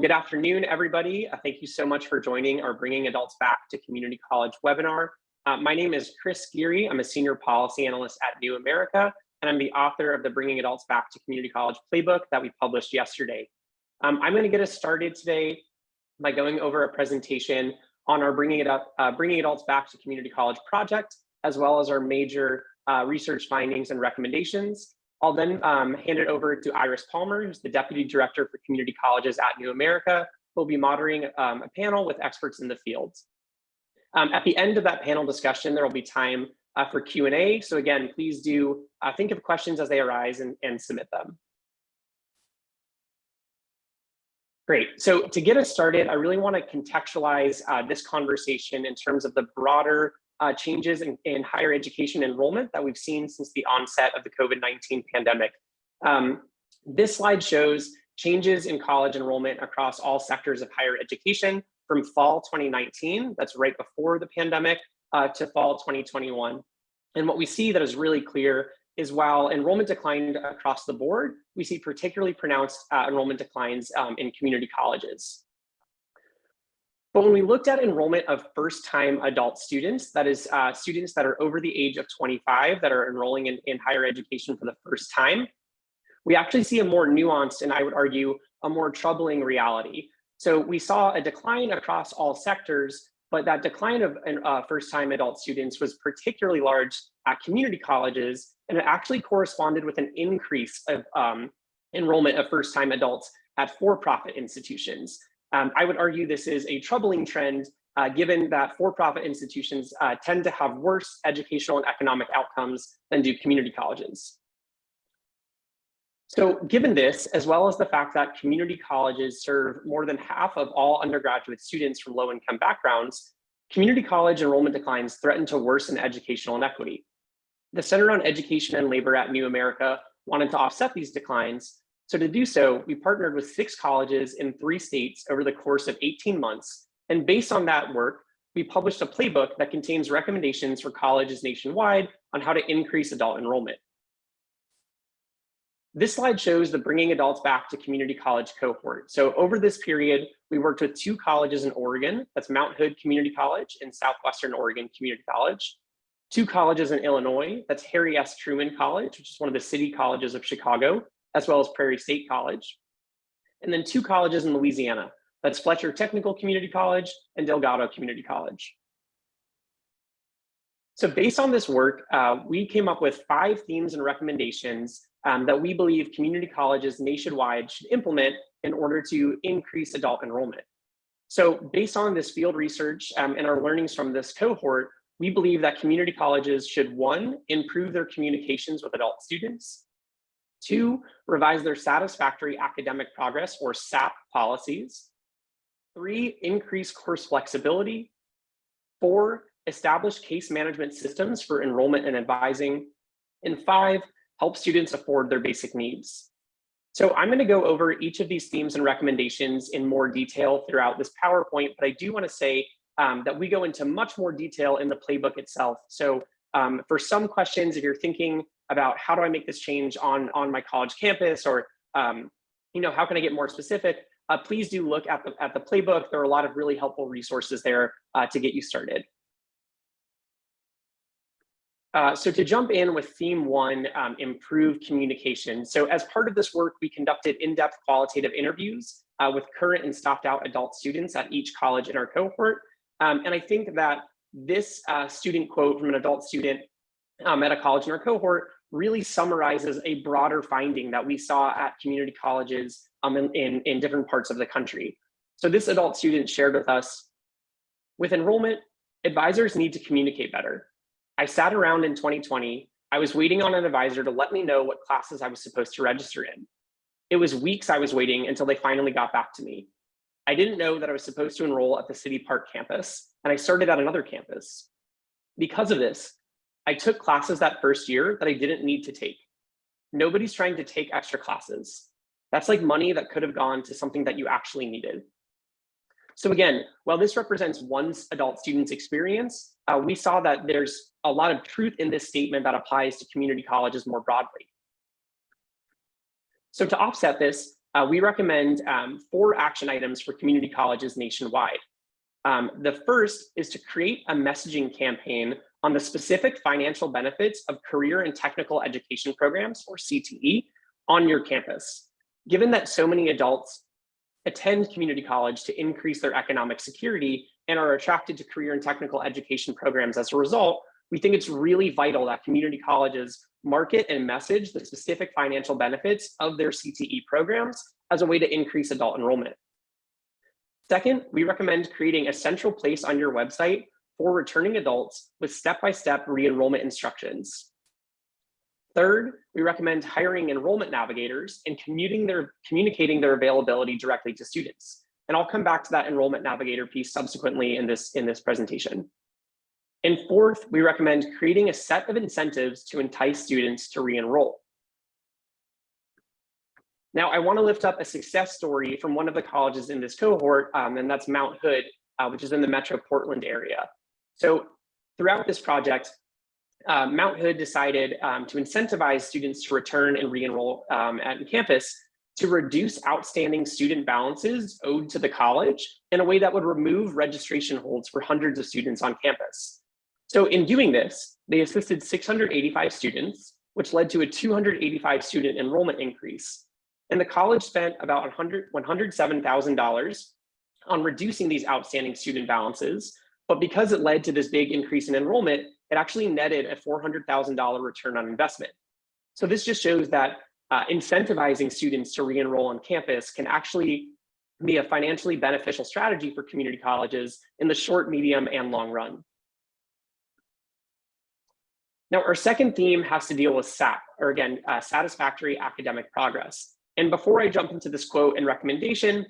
Good afternoon, everybody. Uh, thank you so much for joining our Bringing Adults Back to Community College webinar. Uh, my name is Chris Geary. I'm a senior policy analyst at New America, and I'm the author of the Bringing Adults Back to Community College playbook that we published yesterday. Um, I'm going to get us started today by going over a presentation on our Bringing, it up, uh, Bringing Adults Back to Community College project, as well as our major uh, research findings and recommendations. I'll then um, hand it over to Iris Palmer, who's the Deputy Director for Community Colleges at New America, who will be moderating um, a panel with experts in the field. Um, at the end of that panel discussion, there will be time uh, for Q&A. So again, please do uh, think of questions as they arise and, and submit them. Great. So to get us started, I really want to contextualize uh, this conversation in terms of the broader uh, changes in, in, higher education enrollment that we've seen since the onset of the COVID-19 pandemic. Um, this slide shows changes in college enrollment across all sectors of higher education from fall 2019, that's right before the pandemic, uh, to fall 2021. And what we see that is really clear is while enrollment declined across the board, we see particularly pronounced uh, enrollment declines um, in community colleges. But when we looked at enrollment of first-time adult students, that is uh, students that are over the age of 25 that are enrolling in, in higher education for the first time, we actually see a more nuanced and I would argue a more troubling reality. So we saw a decline across all sectors, but that decline of uh, first-time adult students was particularly large at community colleges, and it actually corresponded with an increase of um, enrollment of first-time adults at for-profit institutions. Um, I would argue this is a troubling trend uh, given that for-profit institutions uh, tend to have worse educational and economic outcomes than do community colleges. So given this, as well as the fact that community colleges serve more than half of all undergraduate students from low-income backgrounds, community college enrollment declines threaten to worsen educational inequity. The Center on Education and Labor at New America wanted to offset these declines so to do so, we partnered with six colleges in three states over the course of 18 months. And based on that work, we published a playbook that contains recommendations for colleges nationwide on how to increase adult enrollment. This slide shows the Bringing Adults Back to Community College cohort. So over this period, we worked with two colleges in Oregon, that's Mount Hood Community College and Southwestern Oregon Community College, two colleges in Illinois, that's Harry S. Truman College, which is one of the city colleges of Chicago, as well as Prairie State College. And then two colleges in Louisiana. That's Fletcher Technical Community College and Delgado Community College. So based on this work, uh, we came up with five themes and recommendations um, that we believe community colleges nationwide should implement in order to increase adult enrollment. So based on this field research um, and our learnings from this cohort, we believe that community colleges should one, improve their communications with adult students, Two, revise their satisfactory academic progress or SAP policies. Three, increase course flexibility. Four, establish case management systems for enrollment and advising. And five, help students afford their basic needs. So I'm going to go over each of these themes and recommendations in more detail throughout this PowerPoint, but I do want to say um, that we go into much more detail in the playbook itself. So um, for some questions, if you're thinking about how do I make this change on, on my college campus or, um, you know, how can I get more specific, uh, please do look at the, at the playbook. There are a lot of really helpful resources there uh, to get you started. Uh, so to jump in with theme one, um, improve communication. So as part of this work, we conducted in-depth qualitative interviews uh, with current and stopped out adult students at each college in our cohort. Um, and I think that this uh, student quote from an adult student um, at a college in our cohort really summarizes a broader finding that we saw at community colleges um, in, in, in different parts of the country. So this adult student shared with us, with enrollment, advisors need to communicate better. I sat around in 2020, I was waiting on an advisor to let me know what classes I was supposed to register in. It was weeks I was waiting until they finally got back to me. I didn't know that I was supposed to enroll at the City Park campus, and I started at another campus. Because of this, I took classes that first year that I didn't need to take. Nobody's trying to take extra classes. That's like money that could have gone to something that you actually needed. So again, while this represents one adult student's experience, uh, we saw that there's a lot of truth in this statement that applies to community colleges more broadly. So to offset this, uh, we recommend um, four action items for community colleges nationwide. Um, the first is to create a messaging campaign on the specific financial benefits of career and technical education programs, or CTE, on your campus. Given that so many adults attend community college to increase their economic security and are attracted to career and technical education programs as a result, we think it's really vital that community colleges market and message the specific financial benefits of their CTE programs as a way to increase adult enrollment. Second, we recommend creating a central place on your website for returning adults with step-by-step re-enrollment instructions. Third, we recommend hiring enrollment navigators and their, communicating their availability directly to students. And I'll come back to that enrollment navigator piece subsequently in this, in this presentation. And fourth, we recommend creating a set of incentives to entice students to re-enroll. Now, I want to lift up a success story from one of the colleges in this cohort, um, and that's Mount Hood, uh, which is in the Metro Portland area. So throughout this project, uh, Mount Hood decided um, to incentivize students to return and re-enroll um, at campus to reduce outstanding student balances owed to the college in a way that would remove registration holds for hundreds of students on campus. So in doing this, they assisted 685 students, which led to a 285 student enrollment increase. And the college spent about 100, $107,000 on reducing these outstanding student balances. But because it led to this big increase in enrollment, it actually netted a $400,000 return on investment. So this just shows that uh, incentivizing students to re-enroll on campus can actually be a financially beneficial strategy for community colleges in the short, medium, and long run. Now, our second theme has to deal with SAP, or again, uh, satisfactory academic progress. And before I jump into this quote and recommendation,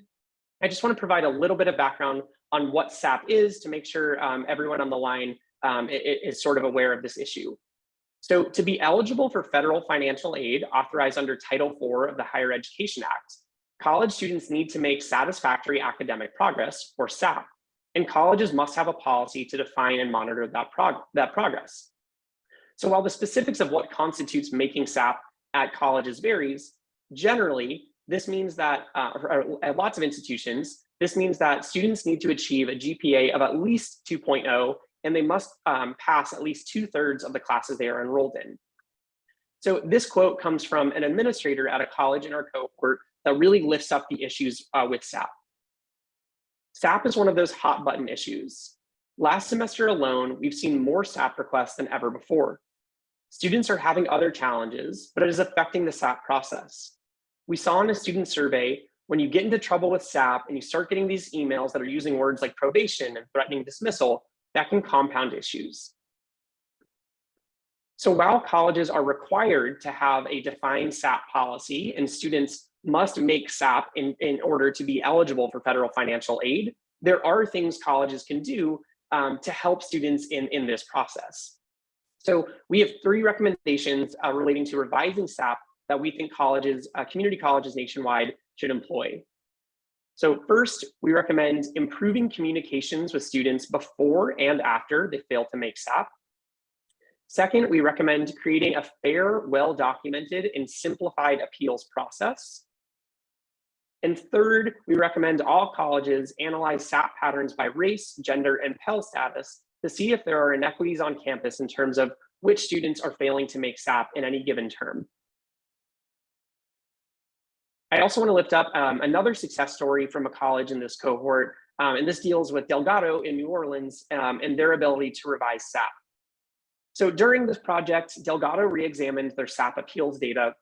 I just want to provide a little bit of background on what SAP is to make sure um, everyone on the line um, is sort of aware of this issue. So to be eligible for federal financial aid authorized under Title IV of the Higher Education Act, college students need to make satisfactory academic progress, or SAP, and colleges must have a policy to define and monitor that, prog that progress. So while the specifics of what constitutes making SAP at colleges varies, generally, this means that uh, at lots of institutions, this means that students need to achieve a GPA of at least 2.0, and they must um, pass at least two thirds of the classes they are enrolled in. So this quote comes from an administrator at a college in our cohort that really lifts up the issues uh, with SAP. SAP is one of those hot button issues. Last semester alone, we've seen more SAP requests than ever before. Students are having other challenges, but it is affecting the SAP process. We saw in a student survey, when you get into trouble with SAP and you start getting these emails that are using words like probation and threatening dismissal, that can compound issues. So while colleges are required to have a defined SAP policy and students must make SAP in, in order to be eligible for federal financial aid, there are things colleges can do um, to help students in, in this process. So we have three recommendations uh, relating to revising SAP that we think colleges, uh, community colleges nationwide should employ. So first, we recommend improving communications with students before and after they fail to make SAP. Second, we recommend creating a fair, well-documented and simplified appeals process. And third, we recommend all colleges analyze SAP patterns by race, gender, and Pell status to see if there are inequities on campus in terms of which students are failing to make SAP in any given term. I also want to lift up um, another success story from a college in this cohort, um, and this deals with Delgado in New Orleans um, and their ability to revise SAP. So during this project, Delgado re-examined their SAP appeals data,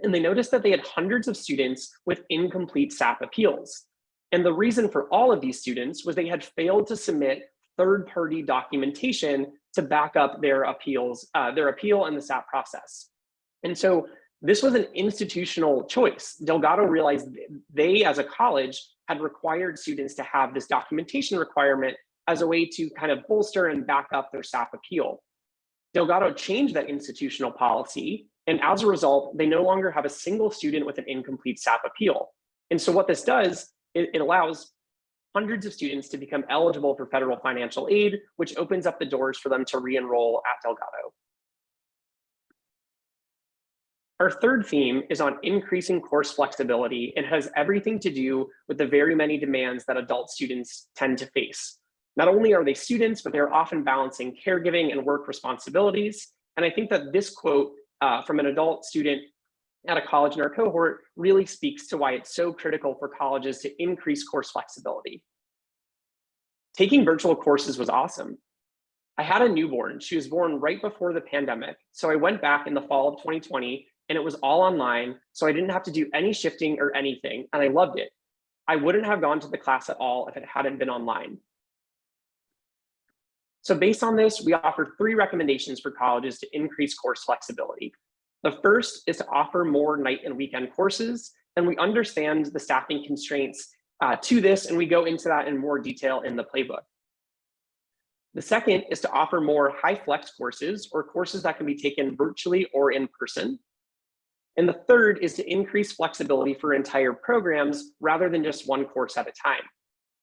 and they noticed that they had hundreds of students with incomplete SAP appeals. And the reason for all of these students was they had failed to submit third-party documentation to back up their appeals, uh, their appeal and the SAP process. And so this was an institutional choice. Delgado realized they, as a college, had required students to have this documentation requirement as a way to kind of bolster and back up their SAP appeal. Delgado changed that institutional policy, and as a result, they no longer have a single student with an incomplete SAP appeal. And so what this does, it, it allows hundreds of students to become eligible for federal financial aid, which opens up the doors for them to re-enroll at Delgado. Our third theme is on increasing course flexibility and has everything to do with the very many demands that adult students tend to face. Not only are they students, but they're often balancing caregiving and work responsibilities. And I think that this quote uh, from an adult student at a college in our cohort really speaks to why it's so critical for colleges to increase course flexibility. Taking virtual courses was awesome. I had a newborn. She was born right before the pandemic. So I went back in the fall of 2020 and it was all online. So I didn't have to do any shifting or anything. And I loved it. I wouldn't have gone to the class at all if it hadn't been online. So based on this, we offer three recommendations for colleges to increase course flexibility. The first is to offer more night and weekend courses, and we understand the staffing constraints uh, to this, and we go into that in more detail in the playbook. The second is to offer more HyFlex courses or courses that can be taken virtually or in person. And the third is to increase flexibility for entire programs rather than just one course at a time.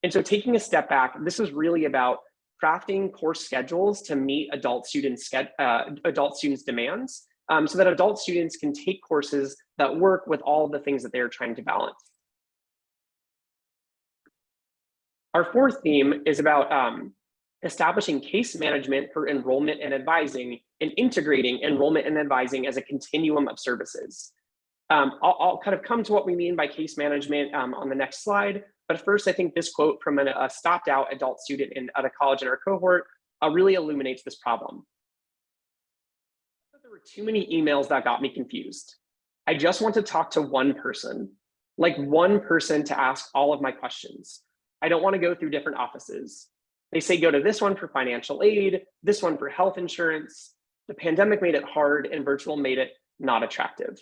And so taking a step back, this is really about crafting course schedules to meet adult students, uh, adult students' demands um, so that adult students can take courses that work with all the things that they're trying to balance. Our fourth theme is about um, establishing case management for enrollment and advising and integrating enrollment and advising as a continuum of services. Um, I'll, I'll, kind of come to what we mean by case management um, on the next slide, but first I think this quote from an, a stopped out adult student in, at a college in our cohort uh, really illuminates this problem There were too many emails that got me confused. I just want to talk to one person, like one person to ask all of my questions. I don't want to go through different offices. They say go to this one for financial aid, this one for health insurance. The pandemic made it hard and virtual made it not attractive.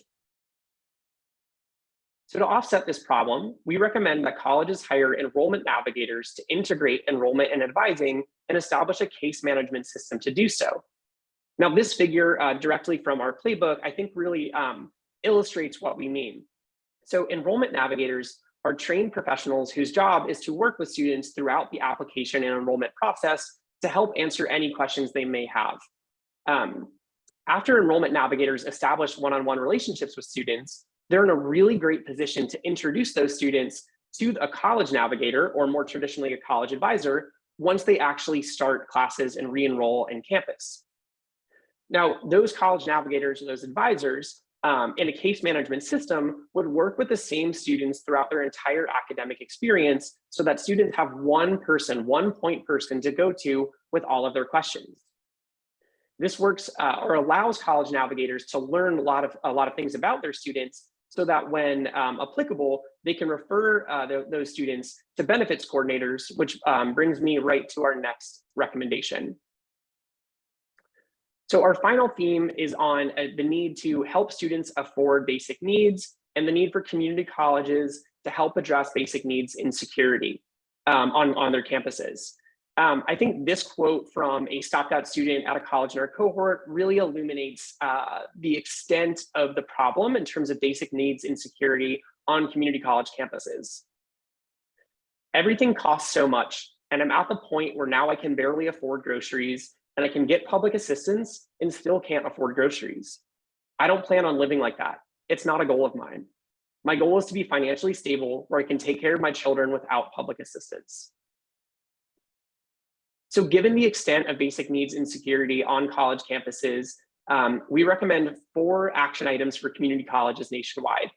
So to offset this problem, we recommend that colleges hire enrollment navigators to integrate enrollment and advising and establish a case management system to do so. Now, this figure uh, directly from our playbook, I think really um, illustrates what we mean. So enrollment navigators are trained professionals whose job is to work with students throughout the application and enrollment process to help answer any questions they may have. Um, after enrollment navigators establish one-on-one -on -one relationships with students, they're in a really great position to introduce those students to a college navigator or more traditionally a college advisor once they actually start classes and re-enroll in campus. Now, those college navigators or those advisors um, in a case management system would work with the same students throughout their entire academic experience so that students have one person, one point person to go to with all of their questions. This works uh, or allows college navigators to learn a lot of a lot of things about their students so that when um, applicable, they can refer uh, the, those students to benefits coordinators, which um, brings me right to our next recommendation. So our final theme is on uh, the need to help students afford basic needs and the need for community colleges to help address basic needs in security um, on, on their campuses. Um, I think this quote from a stopped out student at a college in our cohort really illuminates uh, the extent of the problem in terms of basic needs in security on community college campuses. Everything costs so much, and I'm at the point where now I can barely afford groceries and I can get public assistance and still can't afford groceries. I don't plan on living like that. It's not a goal of mine. My goal is to be financially stable where I can take care of my children without public assistance. So given the extent of basic needs insecurity on college campuses, um, we recommend four action items for community colleges nationwide.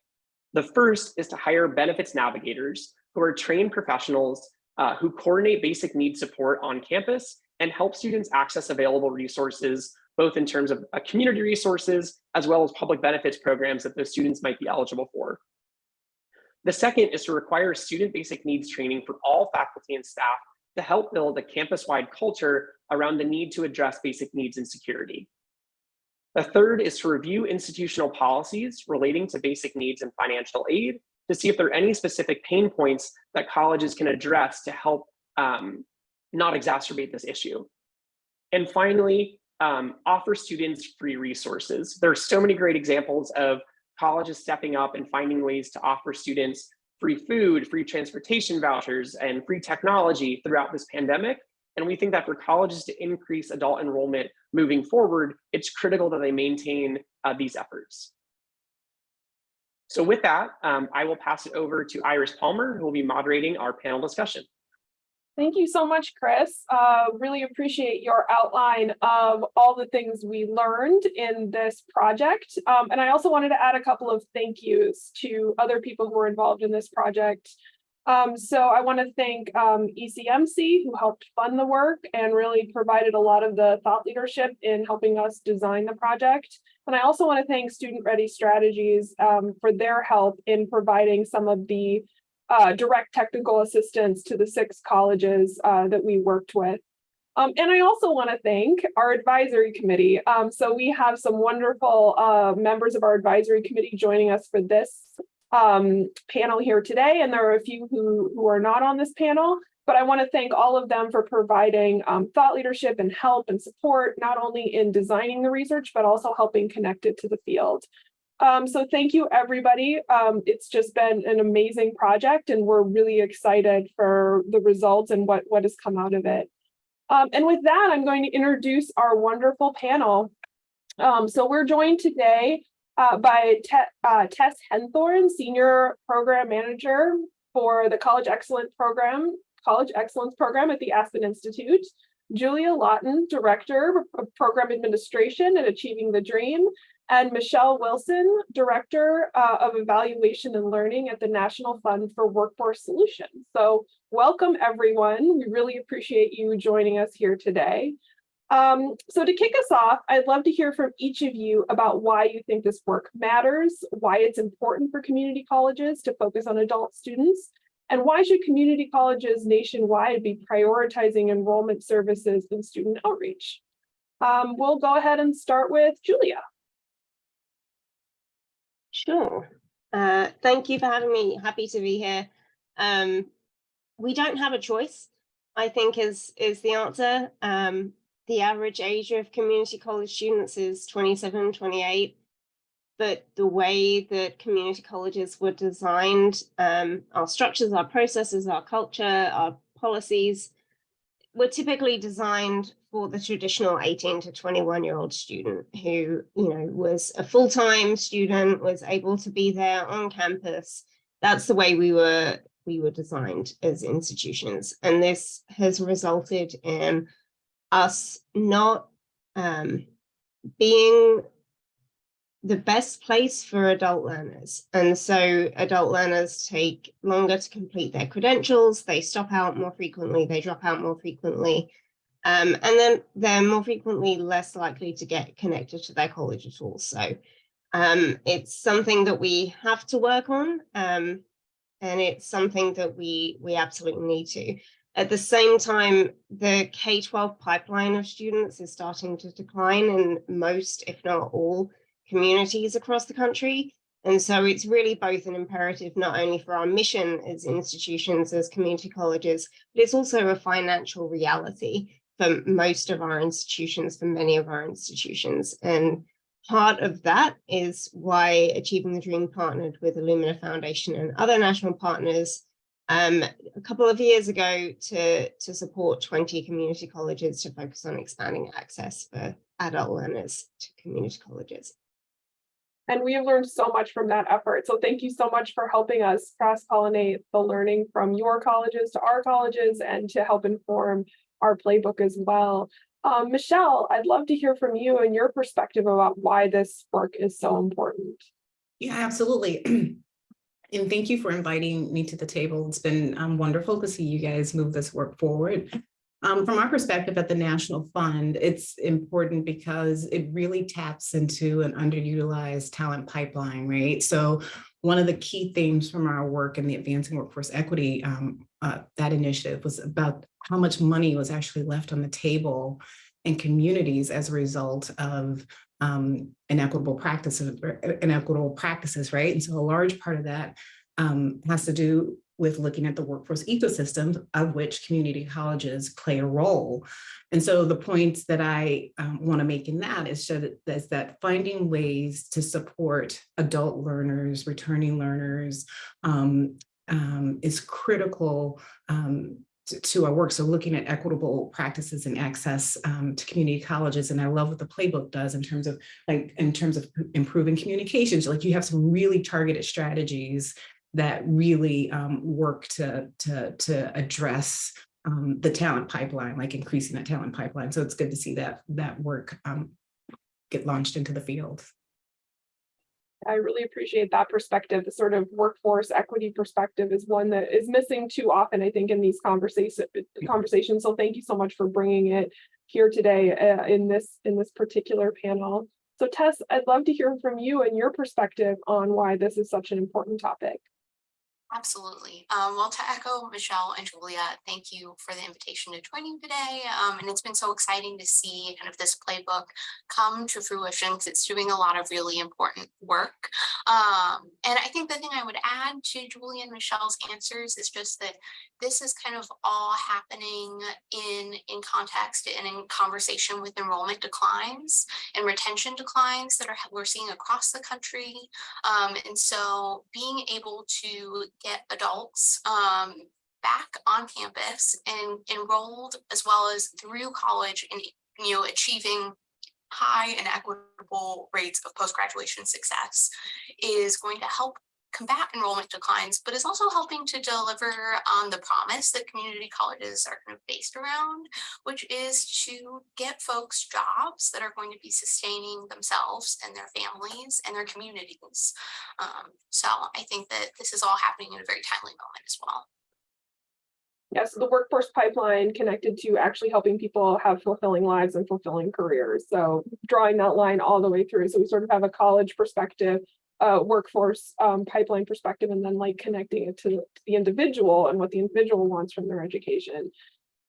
The first is to hire benefits navigators who are trained professionals uh, who coordinate basic needs support on campus and help students access available resources, both in terms of uh, community resources, as well as public benefits programs that those students might be eligible for. The second is to require student basic needs training for all faculty and staff to help build a campus-wide culture around the need to address basic needs and security. The third is to review institutional policies relating to basic needs and financial aid to see if there are any specific pain points that colleges can address to help um, not exacerbate this issue. And finally, um, offer students free resources. There are so many great examples of colleges stepping up and finding ways to offer students free food, free transportation vouchers, and free technology throughout this pandemic. And we think that for colleges to increase adult enrollment moving forward, it's critical that they maintain uh, these efforts. So with that, um, I will pass it over to Iris Palmer, who will be moderating our panel discussion. Thank you so much, Chris. Uh, really appreciate your outline of all the things we learned in this project. Um, and I also wanted to add a couple of thank yous to other people who were involved in this project. Um, so I want to thank um, ECMC who helped fund the work and really provided a lot of the thought leadership in helping us design the project. And I also want to thank Student Ready Strategies um, for their help in providing some of the uh, direct technical assistance to the six colleges uh, that we worked with. Um, and I also want to thank our advisory committee. Um, so we have some wonderful uh, members of our advisory committee joining us for this um, panel here today. And there are a few who, who are not on this panel, but I want to thank all of them for providing um, thought leadership and help and support, not only in designing the research, but also helping connect it to the field. Um, so thank you, everybody. Um, it's just been an amazing project and we're really excited for the results and what, what has come out of it. Um, and with that, I'm going to introduce our wonderful panel. Um, so we're joined today uh, by Te uh, Tess Henthorn, Senior Program Manager for the College Excellence Program, College Excellence Program at the Aspen Institute. Julia Lawton, Director of Program Administration and Achieving the Dream, and Michelle Wilson, Director uh, of Evaluation and Learning at the National Fund for Workforce Solutions. So welcome everyone. We really appreciate you joining us here today. Um, so to kick us off, I'd love to hear from each of you about why you think this work matters, why it's important for community colleges to focus on adult students, and why should community colleges nationwide be prioritizing enrollment services and student outreach? Um, we'll go ahead and start with Julia. Sure. Uh, thank you for having me. Happy to be here. Um, we don't have a choice, I think is, is the answer. Um, the average age of community college students is 27, 28. But the way that community colleges were designed, um, our structures, our processes, our culture, our policies, were typically designed for the traditional 18 to 21 year old student who, you know, was a full-time student, was able to be there on campus. That's the way we were we were designed as institutions. And this has resulted in us not um, being the best place for adult learners. And so adult learners take longer to complete their credentials, they stop out more frequently, they drop out more frequently, um, and then they're more frequently less likely to get connected to their college at all. So um, it's something that we have to work on, um, and it's something that we, we absolutely need to. At the same time, the K-12 pipeline of students is starting to decline in most, if not all, communities across the country. And so it's really both an imperative, not only for our mission as institutions, as community colleges, but it's also a financial reality for most of our institutions, for many of our institutions. And part of that is why Achieving the Dream partnered with Lumina Foundation and other national partners um, a couple of years ago to, to support 20 community colleges to focus on expanding access for adult learners to community colleges. And we have learned so much from that effort. So thank you so much for helping us cross-pollinate the learning from your colleges to our colleges and to help inform our playbook as well. Um, Michelle, I'd love to hear from you and your perspective about why this work is so important. Yeah, absolutely. and thank you for inviting me to the table. It's been um, wonderful to see you guys move this work forward. Um, from our perspective at the National Fund, it's important because it really taps into an underutilized talent pipeline, right? So one of the key themes from our work in the Advancing Workforce Equity, um, uh, that initiative was about how much money was actually left on the table in communities as a result of um, inequitable practices, inequitable practices, right? And so a large part of that um, has to do with looking at the workforce ecosystems of which community colleges play a role. And so the points that I um, want to make in that is, that is that finding ways to support adult learners, returning learners um, um, is critical um, to, to our work. So looking at equitable practices and access um, to community colleges. And I love what the playbook does in terms of like, in terms of improving communications, like you have some really targeted strategies that really um, work to, to, to address um, the talent pipeline, like increasing that talent pipeline. So it's good to see that, that work um, get launched into the field. I really appreciate that perspective. The sort of workforce equity perspective is one that is missing too often, I think, in these conversations. Conversations. So thank you so much for bringing it here today uh, in this in this particular panel. So Tess, I'd love to hear from you and your perspective on why this is such an important topic. Absolutely. Um, well, to echo Michelle and Julia, thank you for the invitation to join you today. Um, and it's been so exciting to see kind of this playbook come to fruition because it's doing a lot of really important work. Um, and I think the thing I would add to Julia and Michelle's answers is just that this is kind of all happening in, in context and in conversation with enrollment declines and retention declines that are we're seeing across the country. Um, and so being able to get adults um, back on campus and enrolled as well as through college and you know achieving high and equitable rates of post-graduation success is going to help combat enrollment declines, but is also helping to deliver on the promise that community colleges are kind of based around, which is to get folks jobs that are going to be sustaining themselves and their families and their communities. Um, so I think that this is all happening in a very timely moment as well. Yes, the workforce pipeline connected to actually helping people have fulfilling lives and fulfilling careers. So drawing that line all the way through. So we sort of have a college perspective, uh, workforce um, pipeline perspective, and then like connecting it to, the individual and what the individual wants from their education.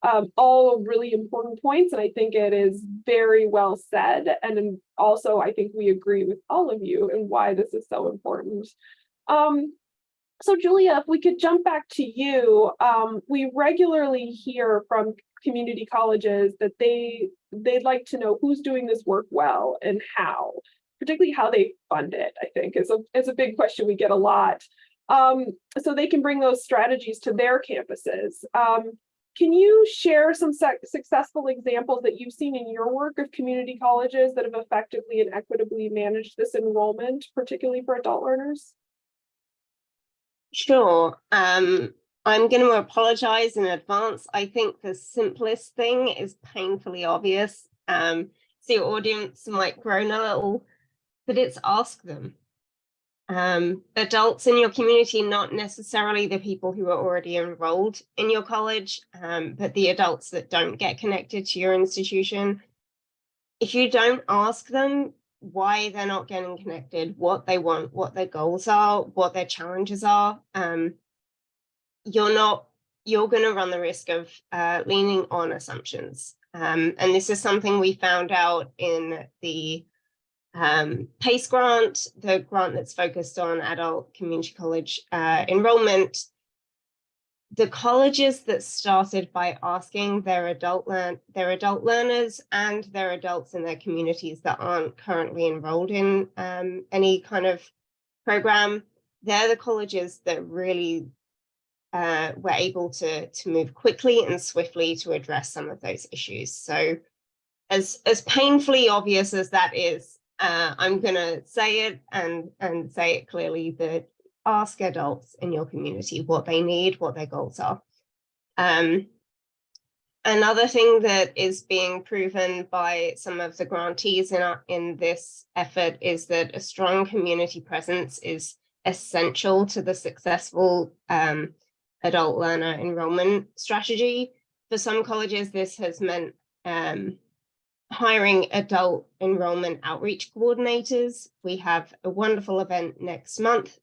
Um, all really important points, and I think it is very well said. And also, I think we agree with all of you and why this is so important. Um, so Julia, if we could jump back to you, um, we regularly hear from community colleges that they they'd like to know who's doing this work well and how, particularly how they fund it, I think is a, is a big question we get a lot. Um, so they can bring those strategies to their campuses. Um, can you share some successful examples that you've seen in your work of community colleges that have effectively and equitably managed this enrollment, particularly for adult learners? Sure. Um, I'm going to apologize in advance. I think the simplest thing is painfully obvious. Um, so your audience might groan a little, but it's ask them. Um, adults in your community, not necessarily the people who are already enrolled in your college, um, but the adults that don't get connected to your institution. If you don't ask them, why they're not getting connected, what they want, what their goals are, what their challenges are, um, you're not, you're going to run the risk of uh, leaning on assumptions. Um, and this is something we found out in the um, PACE grant, the grant that's focused on adult community college uh, enrollment the colleges that started by asking their adult learn their adult learners and their adults in their communities that aren't currently enrolled in um, any kind of program, they're the colleges that really uh, were able to to move quickly and swiftly to address some of those issues. So as as painfully obvious as that is, uh, I'm going to say it and and say it clearly that ask adults in your community what they need, what their goals are. Um, another thing that is being proven by some of the grantees in, our, in this effort is that a strong community presence is essential to the successful um, adult learner enrollment strategy. For some colleges, this has meant um, hiring adult enrollment outreach coordinators. We have a wonderful event next month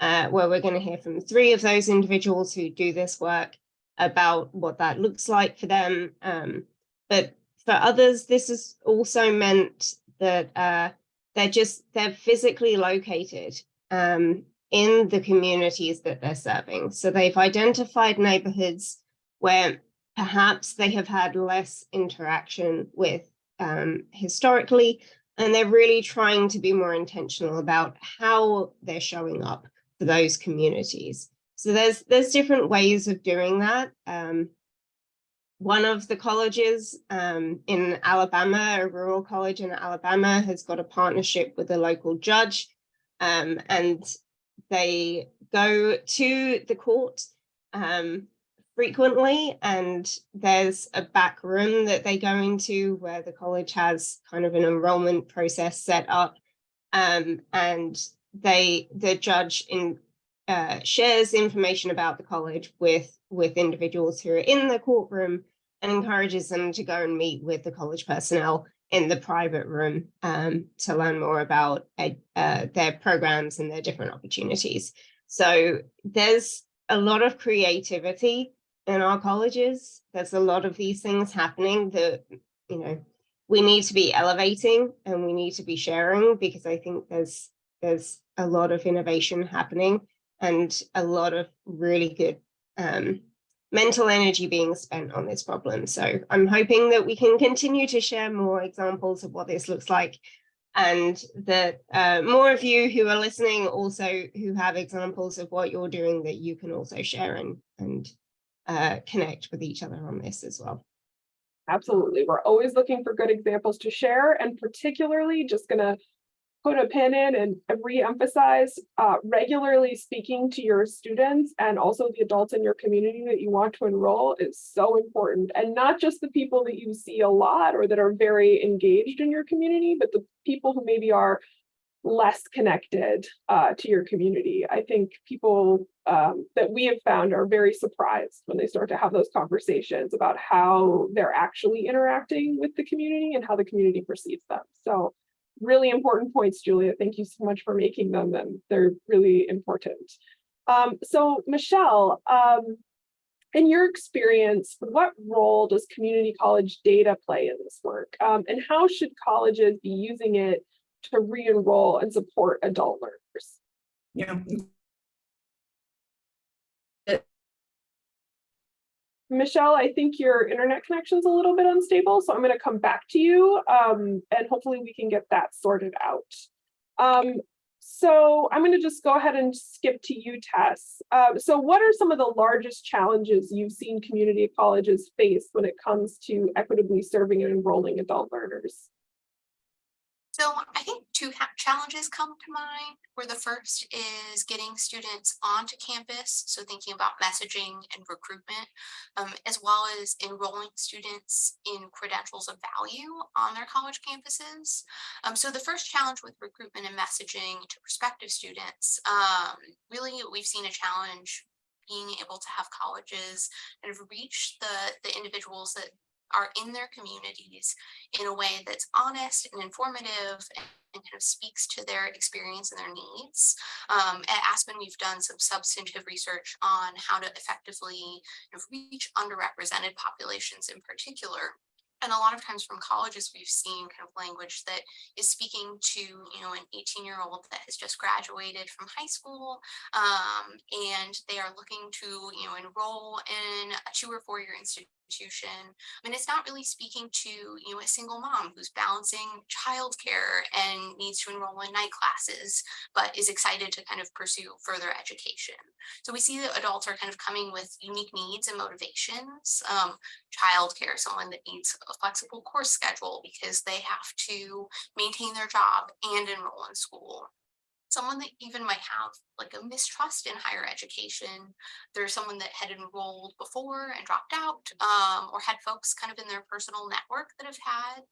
uh, where we're going to hear from three of those individuals who do this work about what that looks like for them. Um, but for others, this has also meant that uh, they're just, they're physically located um, in the communities that they're serving. So they've identified neighborhoods where perhaps they have had less interaction with um, historically, and they're really trying to be more intentional about how they're showing up for those communities. So there's there's different ways of doing that. Um, one of the colleges um, in Alabama, a rural college in Alabama, has got a partnership with a local judge, um, and they go to the court um, frequently, and there's a back room that they go into where the college has kind of an enrollment process set up, um, and they the judge in uh, shares information about the college with with individuals who are in the courtroom and encourages them to go and meet with the college personnel in the private room um, to learn more about uh, their programs and their different opportunities. So there's a lot of creativity in our colleges. There's a lot of these things happening that, you know, we need to be elevating and we need to be sharing because I think there's there's a lot of innovation happening and a lot of really good um, mental energy being spent on this problem. So I'm hoping that we can continue to share more examples of what this looks like and that uh, more of you who are listening also who have examples of what you're doing that you can also share and, and uh, connect with each other on this as well. Absolutely. We're always looking for good examples to share and particularly just gonna put a pin in and re-emphasize uh, regularly speaking to your students and also the adults in your community that you want to enroll is so important. And not just the people that you see a lot or that are very engaged in your community, but the people who maybe are less connected uh, to your community. I think people um, that we have found are very surprised when they start to have those conversations about how they're actually interacting with the community and how the community perceives them. So really important points, Julia. Thank you so much for making them, and they're really important. Um, so Michelle, um, in your experience, what role does community college data play in this work? Um, and how should colleges be using it to re-enroll and support adult learners? Yeah, Michelle, I think your internet connection is a little bit unstable, so I'm going to come back to you um, and hopefully we can get that sorted out. Um, so I'm going to just go ahead and skip to you, Tess. Uh, so what are some of the largest challenges you've seen community colleges face when it comes to equitably serving and enrolling adult learners? So I think two challenges come to mind where the first is getting students onto campus. So thinking about messaging and recruitment, um, as well as enrolling students in credentials of value on their college campuses. Um, so the first challenge with recruitment and messaging to prospective students, um, really we've seen a challenge being able to have colleges kind of reach the, the individuals that are in their communities in a way that's honest and informative and, kind of speaks to their experience and their needs. Um, at Aspen, we've done some substantive research on how to effectively reach underrepresented populations in particular and a lot of times from colleges, we've seen kind of language that is speaking to, you know, an 18 year old that has just graduated from high school um, and they are looking to, you know, enroll in a two or four year institution institution. I mean, it's not really speaking to, you know, a single mom who's balancing childcare and needs to enroll in night classes, but is excited to kind of pursue further education. So we see that adults are kind of coming with unique needs and motivations. Um, childcare, someone that needs a flexible course schedule because they have to maintain their job and enroll in school someone that even might have like a mistrust in higher education. There's someone that had enrolled before and dropped out um, or had folks kind of in their personal network that have had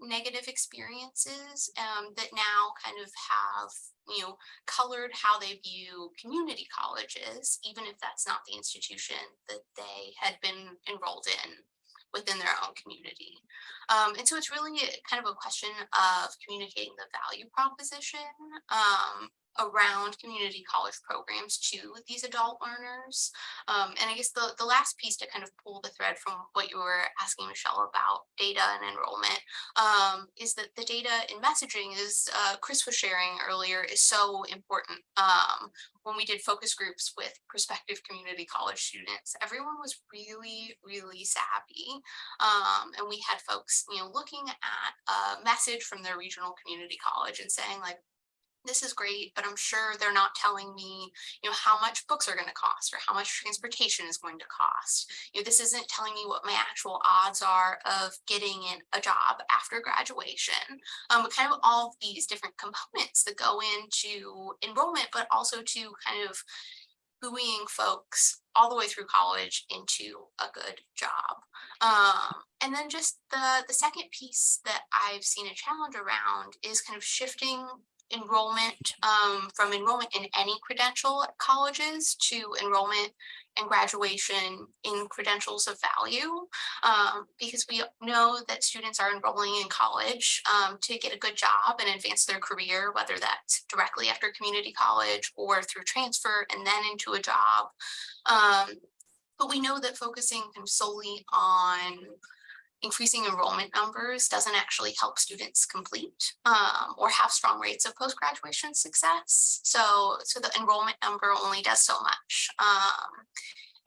negative experiences um, that now kind of have, you know, colored how they view community colleges, even if that's not the institution that they had been enrolled in within their own community. Um, and so it's really kind of a question of communicating the value proposition um, around community college programs to these adult learners. Um, and I guess the, the last piece to kind of pull the thread from what you were asking Michelle about data and enrollment um, is that the data in messaging is, uh, Chris was sharing earlier, is so important. Um, when we did focus groups with prospective community college students, everyone was really, really savvy. Um, and we had folks, you know, looking at a message from their regional community college and saying like, this is great, but I'm sure they're not telling me, you know, how much books are going to cost or how much transportation is going to cost. You know, this isn't telling me what my actual odds are of getting in a job after graduation. Um, but kind of all of these different components that go into enrollment, but also to kind of buoying folks all the way through college into a good job. Um, and then just the, the second piece that I've seen a challenge around is kind of shifting enrollment um, from enrollment in any credential at colleges to enrollment and graduation in credentials of value. Um, because we know that students are enrolling in college um, to get a good job and advance their career, whether that's directly after community college or through transfer and then into a job. Um, but we know that focusing solely on increasing enrollment numbers doesn't actually help students complete um, or have strong rates of post-graduation success. So, so the enrollment number only does so much. Um,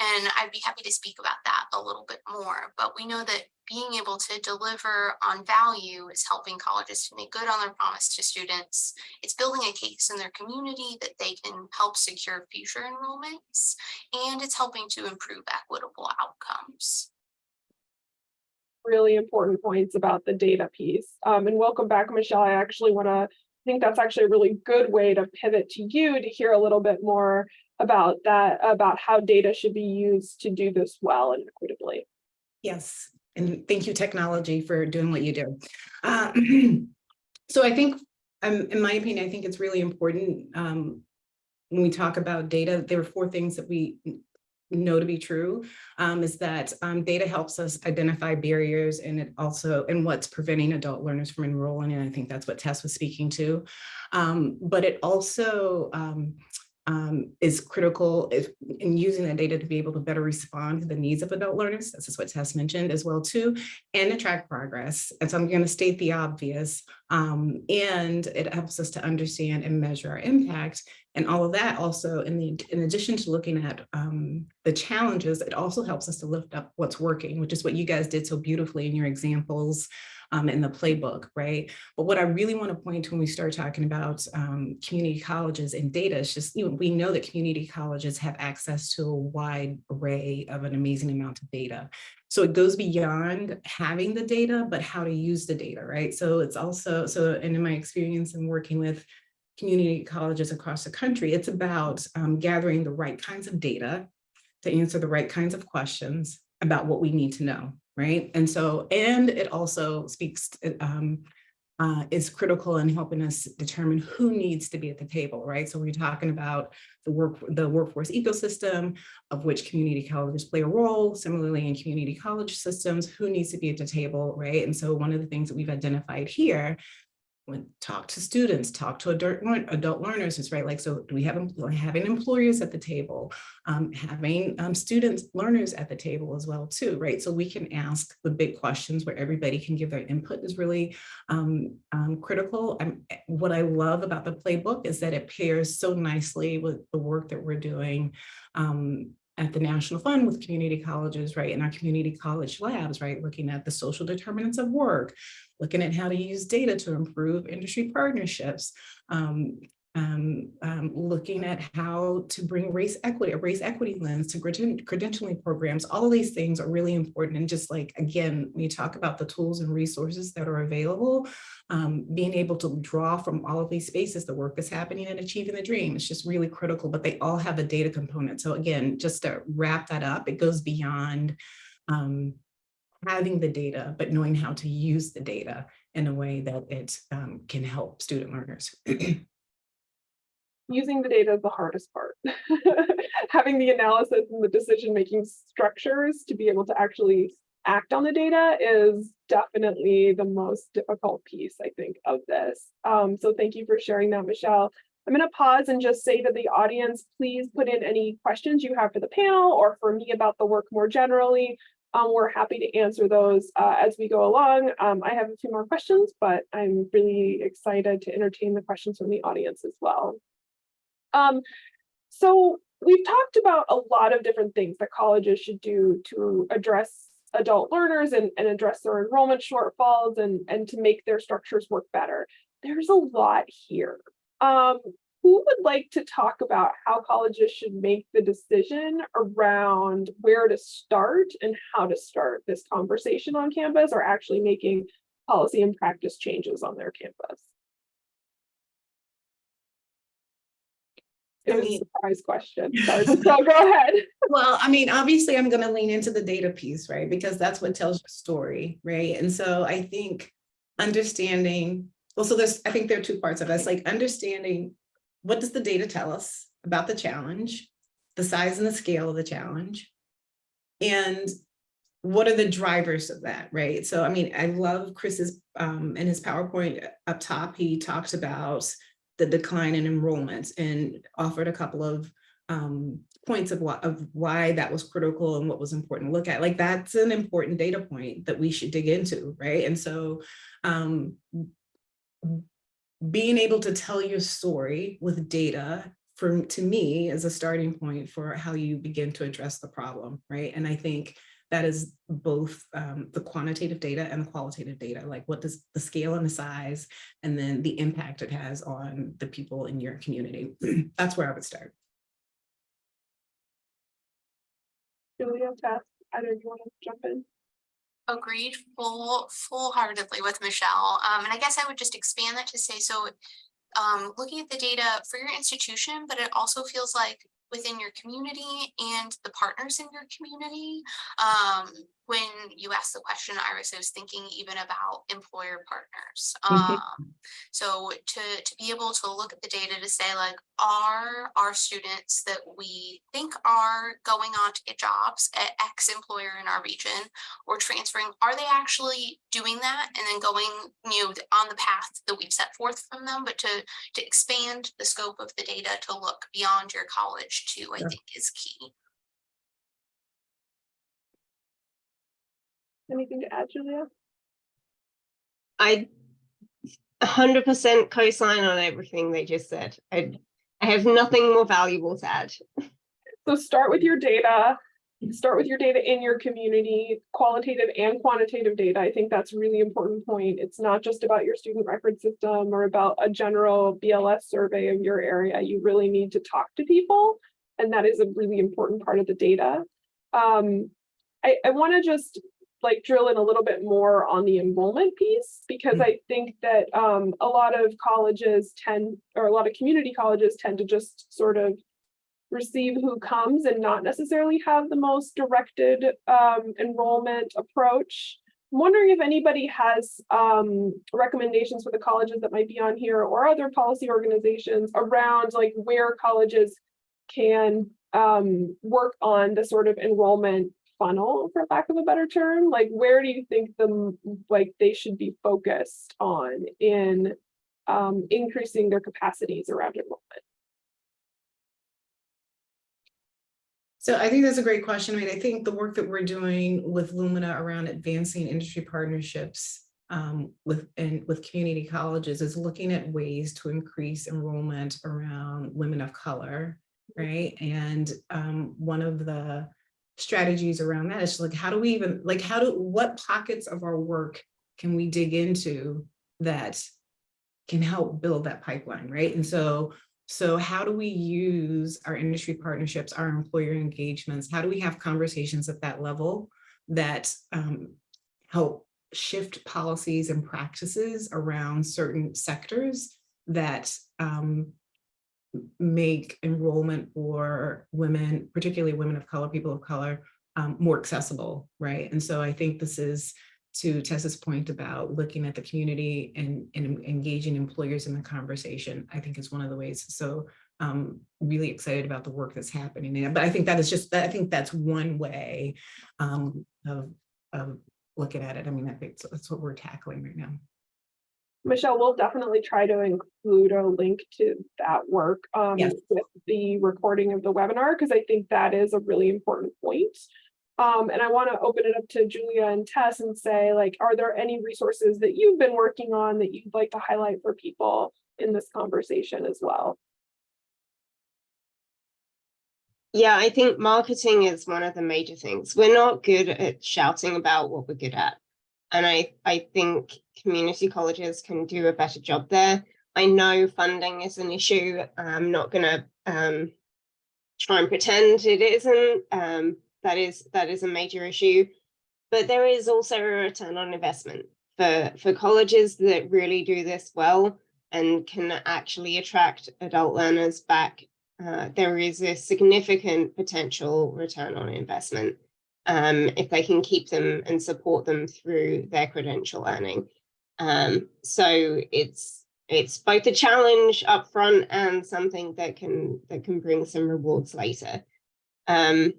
and I'd be happy to speak about that a little bit more, but we know that being able to deliver on value is helping colleges to make good on their promise to students. It's building a case in their community that they can help secure future enrollments, and it's helping to improve equitable outcomes. Really important points about the data piece. Um, and welcome back, Michelle. I actually want to, I think that's actually a really good way to pivot to you to hear a little bit more about that, about how data should be used to do this well and equitably. Yes, and thank you, technology, for doing what you do. Uh, So I think, um, in my opinion, I think it's really important um, when we talk about data, there are four things that we know to be true, um, is that um, data helps us identify barriers and it also, and what's preventing adult learners from enrolling, and I think that's what Tess was speaking to. Um, But it also um, is critical if, in using that data to be able to better respond to the needs of adult learners. This is what Tess mentioned as well too, and to track progress. And so I'm going to state the obvious. Um, and it helps us to understand and measure our impact. And all of that also, in the in addition to looking at um, the challenges, it also helps us to lift up what's working, which is what you guys did so beautifully in your examples um, in the playbook, right? But what I really want to point to when we start talking about um, community colleges and data is just, you know, we know that community colleges have access to a wide array of an amazing amount of data. So it goes beyond having the data, but how to use the data, right? So it's also, so and in my experience in working with community colleges across the country, it's about um, gathering the right kinds of data to answer the right kinds of questions about what we need to know, right? And so, and it also speaks, um, uh, is critical in helping us determine who needs to be at the table, right? So we're talking about the work, the workforce ecosystem of which community colleges play a role. Similarly, in community college systems, who needs to be at the table, right? And so one of the things that we've identified here when talk to students, talk to adult, adult learners is right. Like, so do we have having employers at the table, um, having um, students, learners at the table as well too, right? So we can ask the big questions where everybody can give their input is really um, um, critical. And what I love about the playbook is that it pairs so nicely with the work that we're doing um, at the National Fund with community colleges, right, in our community college labs, right, looking at the social determinants of work, looking at how to use data to improve industry partnerships, um, um, um, looking at how to bring race equity, a race equity lens to credentialing programs. All of these things are really important. And just like, again, when you talk about the tools and resources that are available, um, being able to draw from all of these spaces, the work that's happening and achieving the dream, it's just really critical, but they all have a data component. So again, just to wrap that up, it goes beyond um, having the data, but knowing how to use the data in a way that it um, can help student learners. Using the data is the hardest part. Having the analysis and the decision-making structures to be able to actually act on the data is definitely the most difficult piece, I think, of this. Um, so thank you for sharing that, Michelle. I'm going to pause and just say to the audience, please put in any questions you have for the panel or for me about the work more generally. Um, we're happy to answer those uh, as we go along. Um, I have a few more questions, but I'm really excited to entertain the questions from the audience as well. Um, so we've talked about a lot of different things that colleges should do to address adult learners and, and address their enrollment shortfalls and, and to make their structures work better. There's a lot here. Um, who would like to talk about how colleges should make the decision around where to start and how to start this conversation on campus or actually making policy and practice changes on their campus? It I was a surprise question. Sorry, so go ahead. Well, I mean, obviously, I'm gonna lean into the data piece, right? Because that's what tells your story, right? And so I think understanding, well, so there's, I think there are two parts of this, like understanding what does the data tell us about the challenge, the size and the scale of the challenge, and what are the drivers of that, right? So, I mean, I love Chris's, um, in his PowerPoint up top, he talked about the decline in enrollments and offered a couple of um, points of what of why that was critical and what was important to look at. Like that's an important data point that we should dig into, right? And so um, being able to tell your story with data for to me is a starting point for how you begin to address the problem, right? And I think that is both um, the quantitative data and the qualitative data, like what does the scale and the size, and then the impact it has on the people in your community. That's where I would start. Julia, Tess, either of you want to jump in? Agreed full, full heartedly with Michelle. Um, and I guess I would just expand that to say, so um, looking at the data for your institution, but it also feels like within your community and the partners in your community. Um, when you asked the question, Iris, I was thinking even about employer partners. Mhm. Um, so to, to be able to look at the data to say like, are our students that we think are going on to get jobs at X employer in our region or transferring, are they actually doing that and then going, you know, on the path that we've set forth from them, but to to expand the scope of the data to look beyond your college too, I Yeah. think is key. Anything to add, Julia? I hundred percent co-sign on everything they just said. I, I have nothing more valuable to add. So start with your data, start with your data in your community, qualitative and quantitative data. I think that's a really important point. It's not just about your student record system or about a general BLS survey of your area. You really need to talk to people. And that is a really important part of the data. Um, I, I want to just like drill in a little bit more on the enrollment piece because I think that um, a lot of colleges tend, or a lot of community colleges tend to just sort of receive who comes and not necessarily have the most directed um, enrollment approach. I'm wondering if anybody has um, recommendations for the colleges that might be on here or other policy organizations around like where colleges can um, work on the sort of enrollment funnel, for lack of a better term. Like, where do you think them like they should be focused on in um, increasing their capacities around enrollment? So I think that's a great question. I mean, I think the work that we're doing with Lumina around advancing industry partnerships um, with and with community colleges is looking at ways to increase enrollment around women of color, right? And um, one of the strategies around that. It's like, how do we even like how do what pockets of our work can we dig into that can help build that pipeline, right? And so so how do we use our industry partnerships, our employer engagements? How do we have conversations at that level that um, help shift policies and practices around certain sectors that um, make enrollment for women, particularly women of color, people of color, um, more accessible, right? And so I think this is to Tess's point about looking at the community and, and engaging employers in the conversation, I think is one of the ways. So um really excited about the work that's happening. But I think that is just, I think that's one way um, of, of looking at it. I mean, I think that's what we're tackling right now. Michelle, we'll definitely try to include a link to that work um, Yes. with the recording of the webinar, because I think that is a really important point. Um, and I want to open it up to Julia and Tess and say, like, are there any resources that you've been working on that you'd like to highlight for people in this conversation as well? Yeah, I think marketing is one of the major things. We're not good at shouting about what we're good at. And I, I think community colleges can do a better job there. I know funding is an issue. I'm not gonna um, try and pretend it isn't. Um, that is that is a major issue, but there is also a return on investment for for colleges that really do this well and can actually attract adult learners back. Uh, there is a significant potential return on investment um, if they can keep them and support them through their credential earning. Um, so it's it's both a challenge up front and something that can that can bring some rewards later. Um,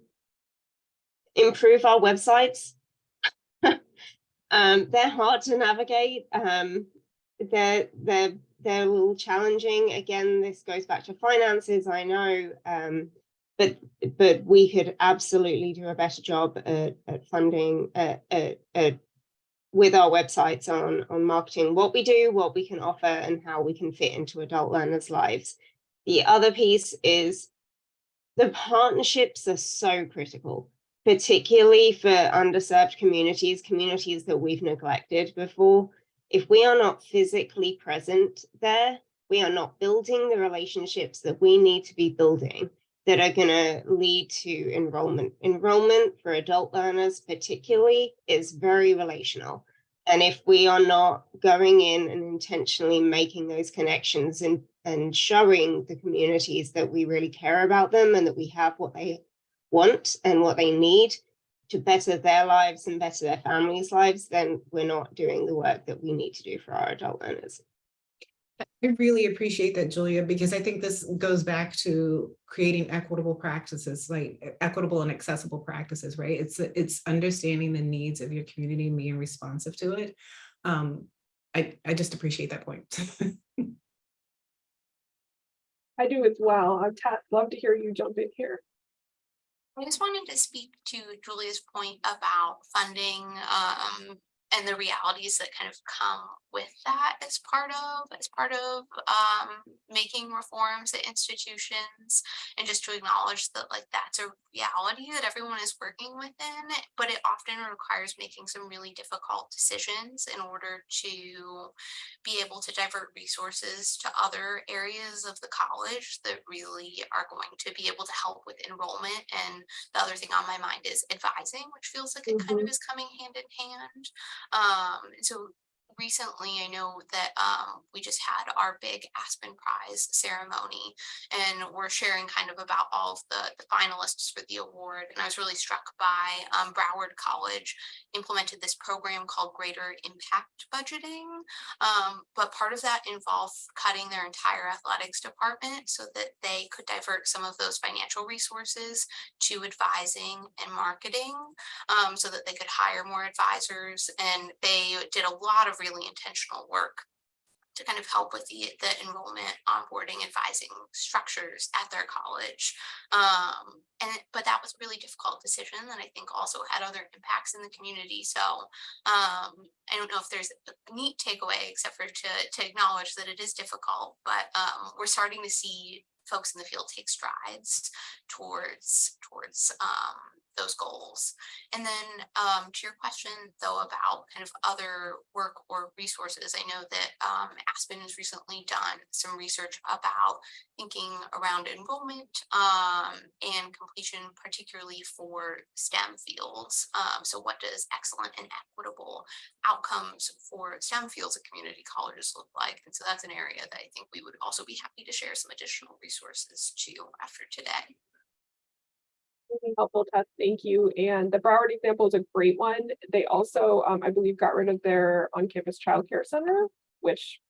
improve our websites. um, they're hard to navigate. Um, they're they're they're a little challenging. Again, this goes back to finances. I know, um, but but we could absolutely do a better job at, at funding at, at, at with our websites on, on marketing, what we do, what we can offer, and how we can fit into adult learners' lives. The other piece is the partnerships are so critical, particularly for underserved communities, communities that we've neglected before. If we are not physically present there, we are not building the relationships that we need to be building that are going to lead to enrollment. Enrollment for adult learners particularly is very relational. And if we are not going in and intentionally making those connections and, and showing the communities that we really care about them and that we have what they want and what they need to better their lives and better their families' lives, then we're not doing the work that we need to do for our adult learners. I really appreciate that, Julia, because I think this goes back to creating equitable practices, like equitable and accessible practices, right? It's it's understanding the needs of your community and being responsive to it. Um, I, I just appreciate that point. I do as well. I'd love to hear you jump in here. I just wanted to speak to Julia's point about funding um and the realities that kind of come with that as part of as part of um making reforms at institutions and just to acknowledge that like that's a reality that everyone is working within but it often requires making some really difficult decisions in order to be able to divert resources to other areas of the college that really are going to be able to help with enrollment. And the other thing on my mind is advising which feels like it kind of is coming hand in hand um, so recently, I know that um, we just had our big Aspen Prize ceremony, and we're sharing kind of about all of the, the finalists for the award. And I was really struck by um, Broward College implemented this program called Greater Impact Budgeting. Um, but part of that involved cutting their entire athletics department so that they could divert some of those financial resources to advising and marketing um, so that they could hire more advisors. And they did a lot of really intentional work to kind of help with the, the enrollment, onboarding, advising structures at their college. Um, and but that was a really difficult decision that I think also had other impacts in the community. So um, I don't know if there's a neat takeaway except for to, to acknowledge that it is difficult, but um, we're starting to see folks in the field take strides towards towards um, those goals. And then um, to your question, though, about kind of other work or resources, I know that um, Aspen has recently done some research about thinking around enrollment um, and completion, particularly for STEM fields. Um, so what does excellent and equitable outcomes for STEM fields at community colleges look like? And so that's an area that I think we would also be happy to share some additional resources to after today really helpful Tess. Thank you. And the Broward example is a great one. They also, um, I believe, got rid of their on-campus childcare center, which